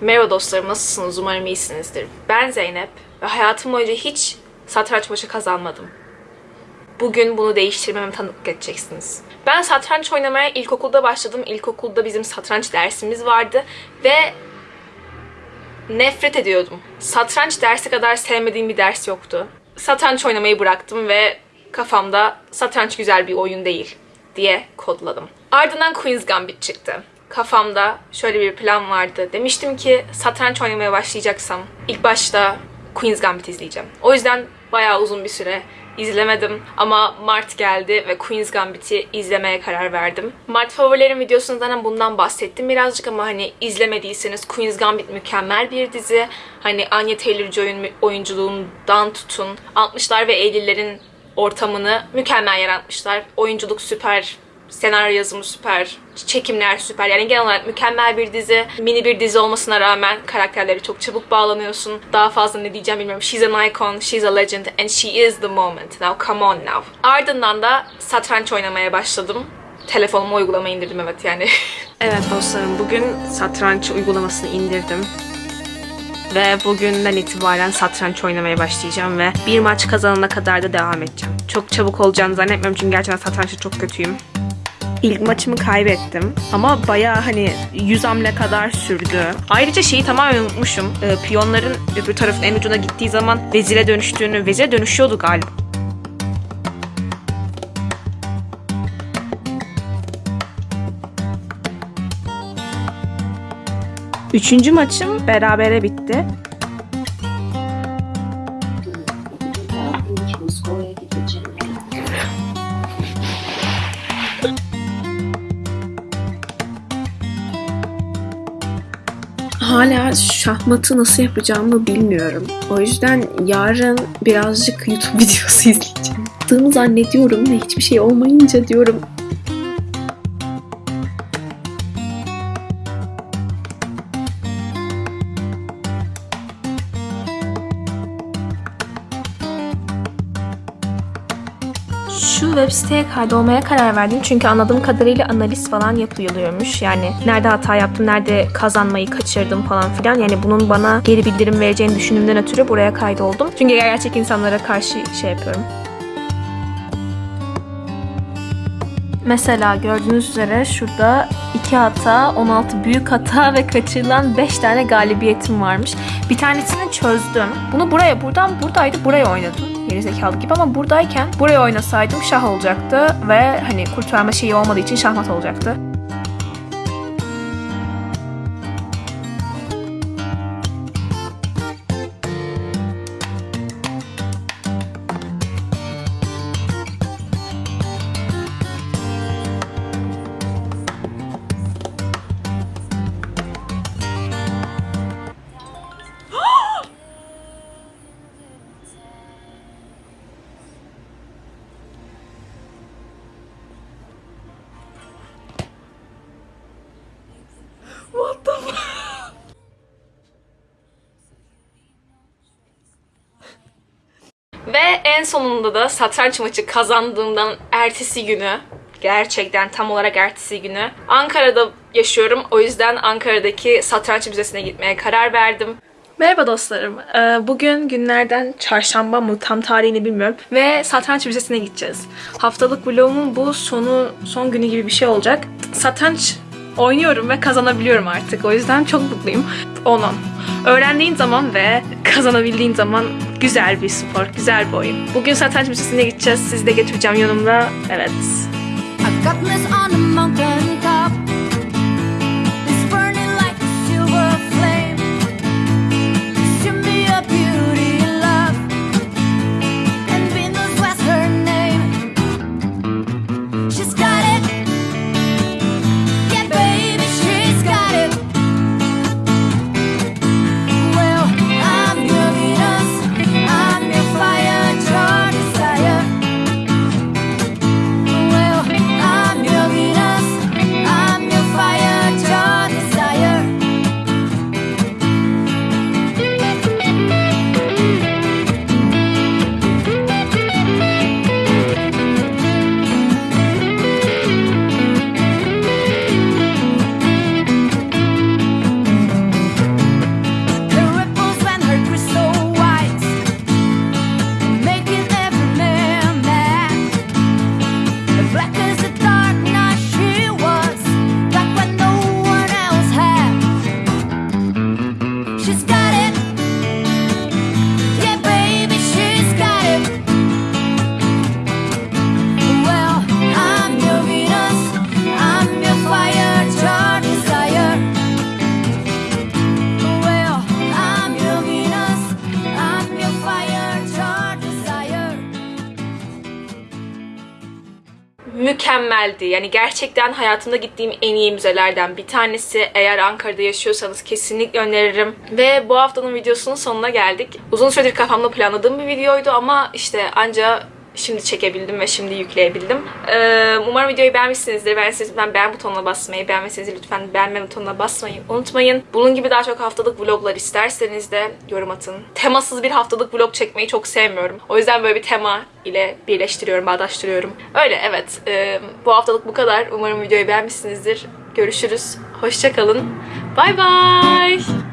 Merhaba dostlarım, nasılsınız? Umarım iyisinizdir. Ben Zeynep ve hayatım boyunca hiç satranç maçı kazanmadım. Bugün bunu değiştirmeme tanıklık edeceksiniz. Ben satranç oynamaya ilkokulda başladım. İlkokulda bizim satranç dersimiz vardı ve nefret ediyordum. Satranç dersi kadar sevmediğim bir ders yoktu. Satranç oynamayı bıraktım ve kafamda satranç güzel bir oyun değil diye kodladım. Ardından Queen's Gambit çıktı. Kafamda şöyle bir plan vardı. Demiştim ki satranç oynamaya başlayacaksam ilk başta Queen's Gambit izleyeceğim. O yüzden bayağı uzun bir süre izlemedim ama Mart geldi ve Queen's Gambit'i izlemeye karar verdim. Mart favorilerim videosunda zaten bundan bahsettim birazcık ama hani izlemediyseniz Queen's Gambit mükemmel bir dizi. Hani Anya Taylor-Joy'un oyunculuğundan tutun 60'lar ve 50'lerin ortamını mükemmel yaratmışlar. Oyunculuk süper, senaryo yazımı süper, çekimler süper. Yani genel olarak mükemmel bir dizi. Mini bir dizi olmasına rağmen karakterleri çok çabuk bağlanıyorsun. Daha fazla ne diyeceğim bilmiyorum. She's an icon, she's a legend and she is the moment. Now come on now. Ardından da satranç oynamaya başladım. Telefonuma uygulamayı indirdim evet yani. evet dostlarım bugün satranç uygulamasını indirdim. Ve bugünden itibaren satranç oynamaya başlayacağım ve bir maç kazanana kadar da devam edeceğim. Çok çabuk olacağını zannetmiyorum çünkü gerçekten satrançta çok kötüyüm. İlk maçımı kaybettim ama bayağı hani 100 hamle kadar sürdü. Ayrıca şeyi tamamen unutmuşum. Ee, piyonların öbür tarafın en ucuna gittiği zaman vezire dönüştüğünü, vezire dönüşüyordu galiba. Üçüncü maçım berabere bitti. Hala şahmatı nasıl yapacağımı bilmiyorum. O yüzden yarın birazcık YouTube videosu izleyeceğim. Yaptığımı zannediyorum ve hiçbir şey olmayınca diyorum Şu web siteye kaydolmaya karar verdim çünkü anladığım kadarıyla analiz falan yapılıyormuş. Yani nerede hata yaptım, nerede kazanmayı kaçırdım falan filan. Yani bunun bana geri bildirim vereceğini düşündüğümden ötürü buraya kaydoldum. Çünkü gerçek insanlara karşı şey yapıyorum. Mesela gördüğünüz üzere şurada 2 hata, 16 büyük hata ve kaçırılan 5 tane galibiyetim varmış. Bir tanesini çözdüm. Bunu buraya, buradan buradaydı, buraya oynadım. Gerizekalı gibi ama buradayken buraya oynasaydım şah olacaktı ve hani kurtarma şeyi olmadığı için şahmat olacaktı. Ve en sonunda da satranç maçı kazandığımdan ertesi günü gerçekten tam olarak ertesi günü Ankara'da yaşıyorum. O yüzden Ankara'daki satranç müzesine gitmeye karar verdim. Merhaba dostlarım. Ee, Bugün günlerden çarşamba mı tam tarihini bilmiyorum. Ve satranç müzesine gideceğiz. Haftalık vlogumun bu sonu son günü gibi bir şey olacak. Satranç oynuyorum ve kazanabiliyorum artık. O yüzden çok mutluyum. Onun. Öğrendiğin zaman ve kazanabildiğin zaman güzel bir spor, güzel bir oyun. Bugün satranç müzesine gideceğiz. Sizi de götüreceğim yanımda. Evet. I got this on a she's mükemmeldi. Yani gerçekten hayatımda gittiğim en iyi müzelerden bir tanesi. Eğer Ankara'da yaşıyorsanız kesinlikle öneririm. Ve bu haftanın videosunun sonuna geldik. Uzun süredir kafamda planladığım bir videoydu ama işte anca şimdi çekebildim ve şimdi yükleyebildim. Ee, umarım videoyu beğenmişsinizdir. Beğendiyseniz lütfen beğen butonuna basmayı, beğenmediyseniz lütfen beğenme butonuna basmayı unutmayın. Bunun gibi daha çok haftalık vloglar isterseniz de yorum atın. Temasız bir haftalık vlog çekmeyi çok sevmiyorum. O yüzden böyle bir tema ile birleştiriyorum, bağdaştırıyorum. Öyle evet. Ee, bu haftalık bu kadar. Umarım videoyu beğenmişsinizdir. Görüşürüz. Hoşçakalın. Bay bay.